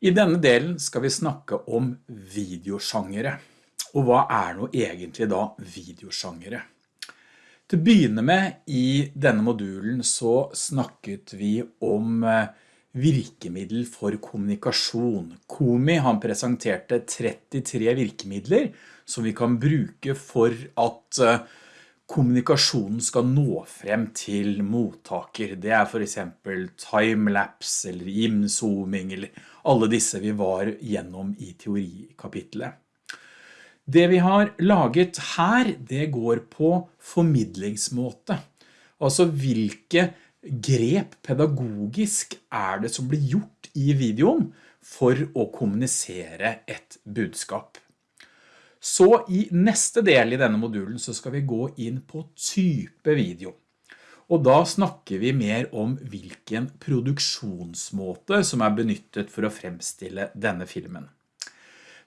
I denne delen skal vi snakke om videosjangere. Og hva er nå egentlig da videosjangere? Til å begynne med, i denne modulen så snakket vi om eh, virkemiddel for kommunikasjon. Komi han presenterte 33 virkemidler som vi kan bruke for at eh, kommunikasjonen skal nå frem til mottaker. Det er for eksempel timelapse eller imzooming eller alle disse vi var gjennom i teorikapitlet. Det vi har laget her, det går på formidlingsmåte. Altså hvilke grep pedagogisk er det som blir gjort i videoen for å kommunisere et budskap. Så i neste del i denne modulen så skal vi gå inn på type video. Og da snakker vi mer om hvilken produksjonsmåte som er benyttet for å fremstille denne filmen.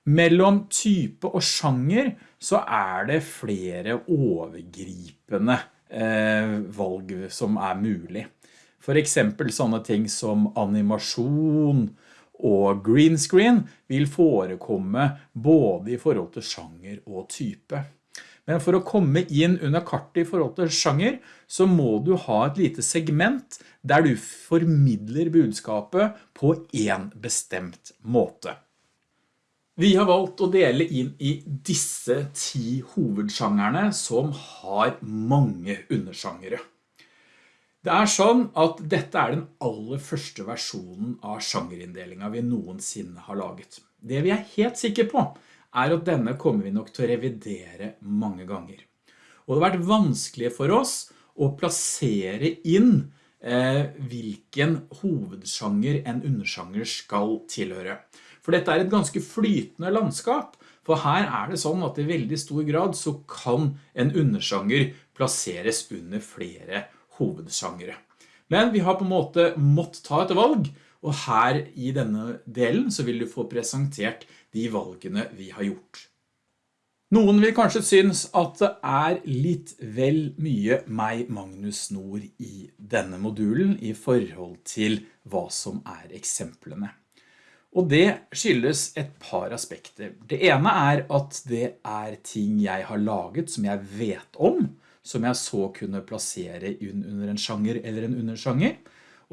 Mellom type og sjanger så er det flere overgripende eh, valg som er mulig. For eksempel sånne ting som animasjon og green screen vil forekomme både i forhold til sjanger og type. Men for å komme inn under kartet i forhold til sjanger, så må du ha et lite segment der du formidler budskapet på en bestemt måte. Vi har valgt å dele inn i disse ti hovedsjangerne som har mange undersjangere. Det er sånn at dette er den aller første versjonen av sjangerindelingen vi noensinne har laget. Det vi er helt sikre på er at denne kommer vi nok til å revidere mange ganger. Og det har vært vanskelig for oss å plassere inn eh, hvilken hovedsjanger en undersjanger skal tilhøre. For dette er et ganske flytende landskap, for her er det sånn at i veldig stor grad så kan en undersjanger plasseres under flere hovedsjangere. Men vi har på en måte mått ta et valg, og her i denne delen så vil du få presentert de valgene vi har gjort. Noen vil kanskje synes at det er litt vel mye meg, Magnus Nord, i denne modulen i forhold til hva som er eksemplene. Og det skyldes et par aspekter. Det ene er at det er ting jeg har laget som jeg vet om, som jeg så kunne plassere under en sjanger eller en undersjanger.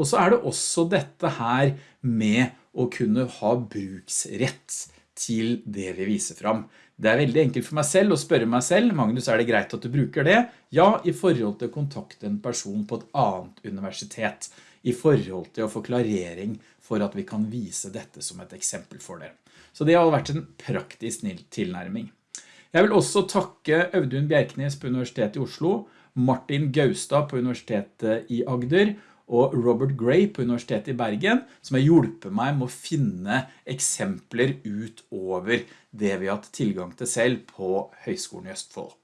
Og så er det også dette her med å kunne ha bruksrett til det vi viser fram. Det er veldig enkelt for meg selv å spørre meg selv, Magnus, er det greit at du bruker det? Ja, i forhold til å kontakte en person på et annet universitet, i forhold til å få klarering for at vi kan vise dette som et eksempel for det. Så det har vært en praktisk tilnærming. Jeg vil også takke Audun Bjerknes på Universitetet i Oslo, Martin Gaustad på Universitetet i Agder, og Robert Gray på Universitetet i Bergen, som har hjulpet meg med å finne eksempler ut over det vi har hatt tilgang til selv på Høgskolen i Østfold.